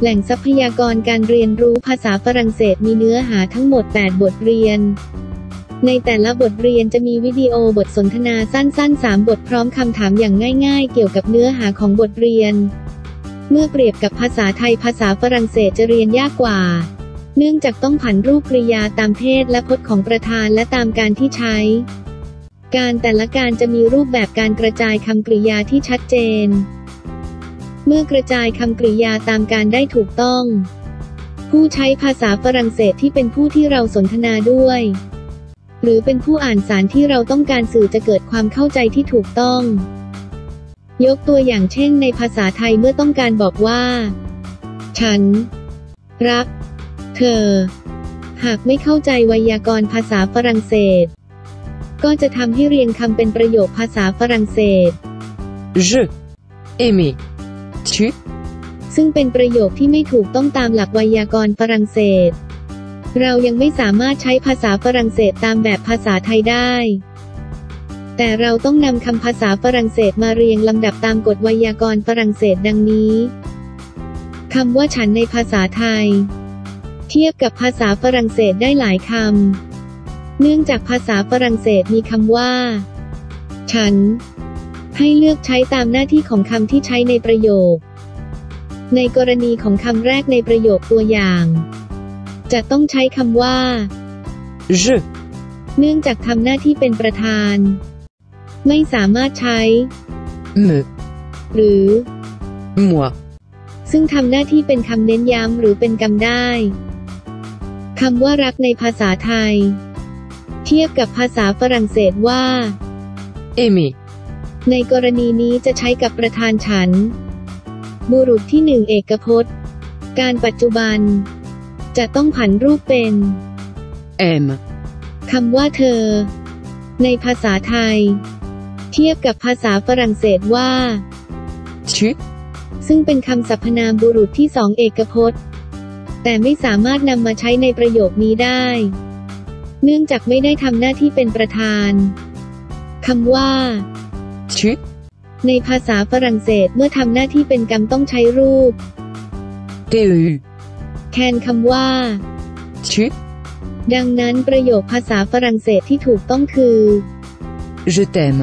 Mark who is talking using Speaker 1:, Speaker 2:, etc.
Speaker 1: แหล่งทรัพยากรการเรียนรู้ภาษาฝรั่งเศสมีเนื้อหาทั้งหมด 8 บทเรียน ในแต่ละบทเรียนจะมีวิดีโอบทสนทนาสั้นๆ 3 บทพร้อมคำถามอย่างง่าย ๆ เกี่ยวกับเนื้อหาของบทเรียน เมื่อเปรียบกับภาษาไทยภาษาฝรั่งเศสจะเรียนยากกว่า เนื่องจากต้องผันรูปกริยาตามเพศและพจน์ของประธานและตามการที่ใช้ การแต่ละการจะมีรูปแบบการกระจายคำกริยาที่ชัดเจน เมื่อกระจายคำกริยาตามการได้ถูกต้อง ผู้ใช้ภาษาฝรั่งเศสที่เป็นผู้ที่เราสนทนาด้วย หรือเป็นผู้อ่านสารที่เราต้องการสื่อจะเกิดความเข้าใจที่ถูกต้อง ยกตัวอย่างเช่นในภาษาไทยเมื่อต้องการบอกว่า ฉัน รัก เธอ หากไม่เข้าใจไวยากรณ์ภาษาฝรั่งเศส ก็จะทำให้เรียงคำเป็นประโยคภาษาฝรั่งเศส
Speaker 2: Je. Aimer. Tu.
Speaker 1: ซึ่งเป็นประโยคที่ไม่ถูกต้องตามหลักไวยากรณ์ฝรั่งเศส เรายังไม่สามารถใช้ภาษาฝรั่งเศสตามแบบภาษาไทยได้ แต่เราต้องนำคำภาษาฝรั่งเศสมาเรียงลำดับตามกฎไวยากรณ์ฝรั่งเศสดังนี้คำว่าฉันในภาษาไทย เทียบกับภาษาฝรั่งเศสได้หลายคำเนื่องจากภาษาฝรั่งเศสมีคำว่า ฉัน ให้เลือกใช้ตามหน้าที่ของคำที่ใช้ในประโยค ในกรณีของคำแรกในประโยคตัวอย่าง จะต้องใช้คำว่า
Speaker 2: Je.
Speaker 1: เนื่องจากทำหน้าที่เป็นประธาน ไม่สามารถใช้
Speaker 2: Me.
Speaker 1: หรือ
Speaker 2: Moi.
Speaker 1: ซึ่งทำหน้าที่เป็นคำเน้นย้ำหรือเป็นกรรมได้คำว่ารักในภาษาไทย เทียบกับภาษาฝรั่งเศสว่า
Speaker 2: Aimer.
Speaker 1: ในกรณีนี้จะใช้กับประธานฉัน บุรุษที่หนึ่งเอกพจน์ การปัจจุบัน จะต้องผันรูปเป็น
Speaker 2: Aime.
Speaker 1: คำว่าเธอ ในภาษาไทย เทียบกับภาษาฝรั่งเศสว่า
Speaker 2: Tu.
Speaker 1: ซึ่งเป็นคำสรรพนามบุรุษที่สองเอกพจน์ แต่ไม่สามารถนำมาใช้ในประโยคนี้ได้ เนื่องจากไม่ได้ทำหน้าที่เป็นประธานคำว่า
Speaker 2: Tu.
Speaker 1: ในภาษาฝรั่งเศสเมื่อทำหน้าที่เป็นกรรมต้องใช้รูป
Speaker 2: Tu.
Speaker 1: แทนคำว่า
Speaker 2: Tu.
Speaker 1: ดังนั้นประโยคภาษาฝรั่งเศสที่ถูกต้องคือ
Speaker 2: Je t'aime.